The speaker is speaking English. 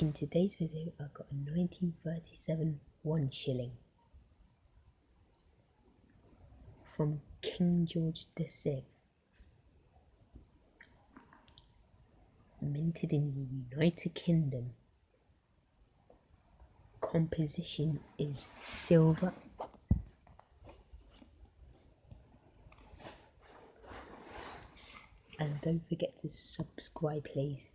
In today's video I've got a 1937 one shilling from King George VI minted in the United Kingdom. Composition is silver. And don't forget to subscribe please.